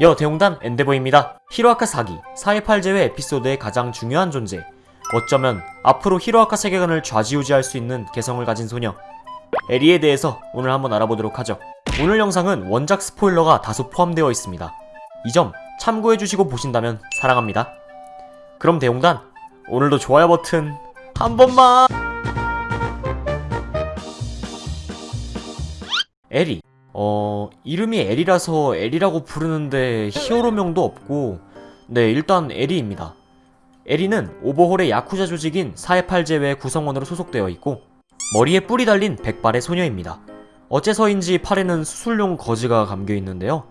여 대웅단 엔데버입니다. 히로아카 사기, 4.18 제외 에피소드의 가장 중요한 존재. 어쩌면 앞으로 히로아카 세계관을 좌지우지할 수 있는 개성을 가진 소녀. 에리에 대해서 오늘 한번 알아보도록 하죠. 오늘 영상은 원작 스포일러가 다소 포함되어 있습니다. 이 점 참고해주시고 보신다면 사랑합니다. 그럼 대웅단, 오늘도 좋아요 버튼 한 번만! 에리. 어, 이름이 에리라서 에리라고 부르는데 히어로명도 없고, 네, 일단 에리입니다. 에리는 오버홀의 야쿠자 조직인 4.18 제외 구성원으로 소속되어 있고, 머리에 뿔이 달린 백발의 소녀입니다. 어째서인지 팔에는 수술용 거즈가 감겨 있는데요.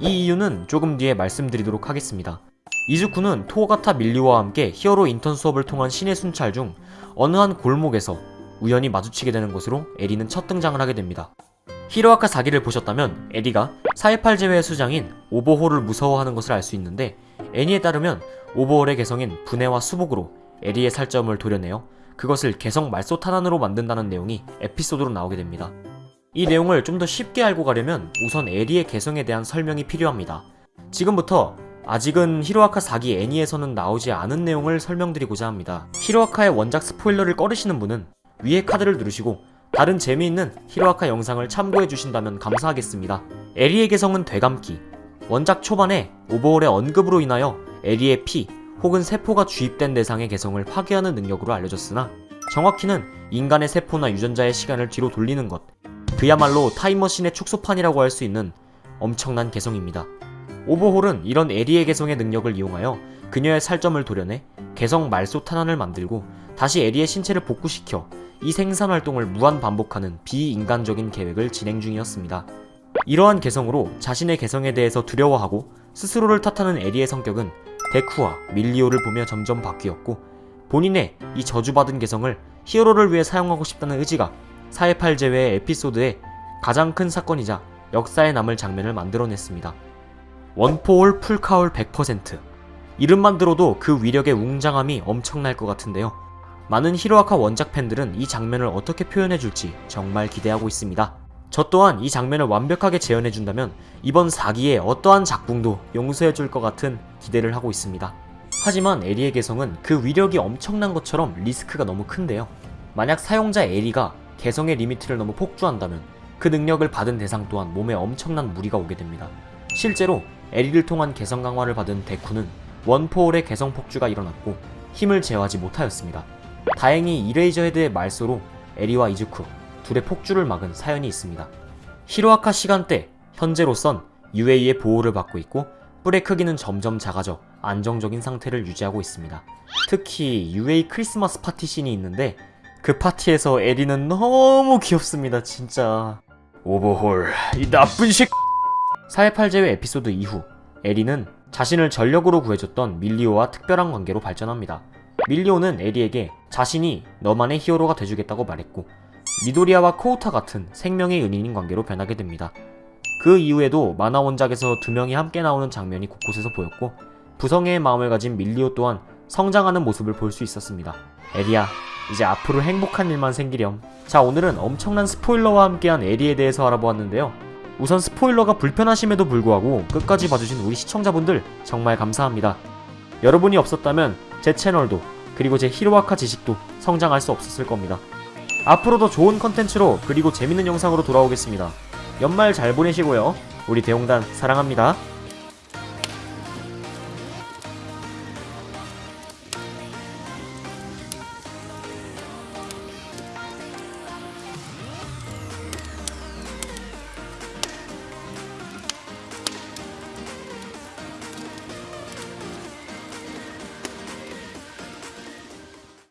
이 이유는 조금 뒤에 말씀드리도록 하겠습니다. 이즈쿠는 토가타 미리오와 함께 히어로 인턴 수업을 통한 시내 순찰 중 어느 한 골목에서 우연히 마주치게 되는 것으로 에리는 첫 등장을 하게 됩니다. 히로아카 4기를 보셨다면 에리가 4.18 제외의 수장인 오버홀을 무서워하는 것을 알 수 있는데 애니에 따르면 오버홀의 개성인 분해와 수복으로 에리의 살점을 도려내어 그것을 개성 말소 탄환으로 만든다는 내용이 에피소드로 나오게 됩니다. 이 내용을 좀 더 쉽게 알고 가려면 우선 에리의 개성에 대한 설명이 필요합니다. 지금부터 아직은 히로아카 4기 애니에서는 나오지 않은 내용을 설명드리고자 합니다. 히로아카의 원작 스포일러를 꺼르시는 분은 위에 카드를 누르시고 다른 재미있는 히로아카 영상을 참고해 주신다면 감사하겠습니다. 에리의 개성은 되감기. 원작 초반에 오버홀의 언급으로 인하여 에리의 피 혹은 세포가 주입된 대상의 개성을 파괴하는 능력으로 알려졌으나 정확히는 인간의 세포나 유전자의 시간을 뒤로 돌리는 것. 그야말로 타임머신의 축소판이라고 할 수 있는 엄청난 개성입니다. 오버홀은 이런 에리의 개성의 능력을 이용하여 그녀의 살점을 도려내 개성 말소 탄환을 만들고 다시 에리의 신체를 복구시켜 이 생산 활동을 무한 반복하는 비인간적인 계획을 진행 중이었습니다. 이러한 개성으로 자신의 개성에 대해서 두려워하고 스스로를 탓하는 에리의 성격은 데쿠와 밀리오를 보며 점점 바뀌었고 본인의 이 저주받은 개성을 히어로를 위해 사용하고 싶다는 의지가 4.18 제외의 에피소드의 가장 큰 사건이자 역사에 남을 장면을 만들어냈습니다. One For All Full Cowl 100% 이름만 들어도 그 위력의 웅장함이 엄청날 것 같은데요. 많은 히로아카 원작 팬들은 이 장면을 어떻게 표현해줄지 정말 기대하고 있습니다. 저 또한 이 장면을 완벽하게 재현해준다면 이번 4기의 어떠한 작붕도 용서해줄 것 같은 기대를 하고 있습니다. 하지만 에리의 개성은 그 위력이 엄청난 것처럼 리스크가 너무 큰데요. 만약 사용자 에리가 개성의 limit를 너무 폭주한다면 그 능력을 받은 대상 또한 몸에 엄청난 무리가 오게 됩니다. 실제로 에리를 통한 개성 강화를 받은 데쿠는 One For All의 개성 폭주가 일어났고 힘을 제어하지 못하였습니다. 다행히 이레이저 헤드의 말소로 에리와 이즈쿠 둘의 폭주를 막은 사연이 있습니다. 히로아카 시간대 현재로선 UA의 보호를 받고 있고 뿔의 크기는 점점 작아져 안정적인 상태를 유지하고 있습니다. 특히 UA 크리스마스 파티 씬이 있는데 그 파티에서 에리는 너무 귀엽습니다 진짜 오버홀 이 나쁜 식4.18 제외 에피소드 이후 에리는 자신을 전력으로 구해줬던 밀리오와 특별한 관계로 발전합니다. 밀리오는 에리에게 자신이 너만의 히어로가 돼주겠다고 말했고 미도리아와 코우타 같은 생명의 은인인 관계로 변하게 됩니다. 그 이후에도 만화 원작에서 두 명이 함께 나오는 장면이 곳곳에서 보였고 부성애의 마음을 가진 밀리오 또한 성장하는 모습을 볼 수 있었습니다. 에리야, 이제 앞으로 행복한 일만 생기렴. 자, 오늘은 엄청난 스포일러와 함께한 에리에 대해서 알아보았는데요. 우선 스포일러가 불편하심에도 불구하고 끝까지 봐주신 우리 시청자분들 정말 감사합니다. 여러분이 없었다면 제 채널도 그리고 제 히로아카 지식도 성장할 수 없었을 겁니다. 앞으로도 좋은 컨텐츠로 그리고 재밌는 영상으로 돌아오겠습니다. 연말 잘 보내시고요. 우리 대용단 사랑합니다.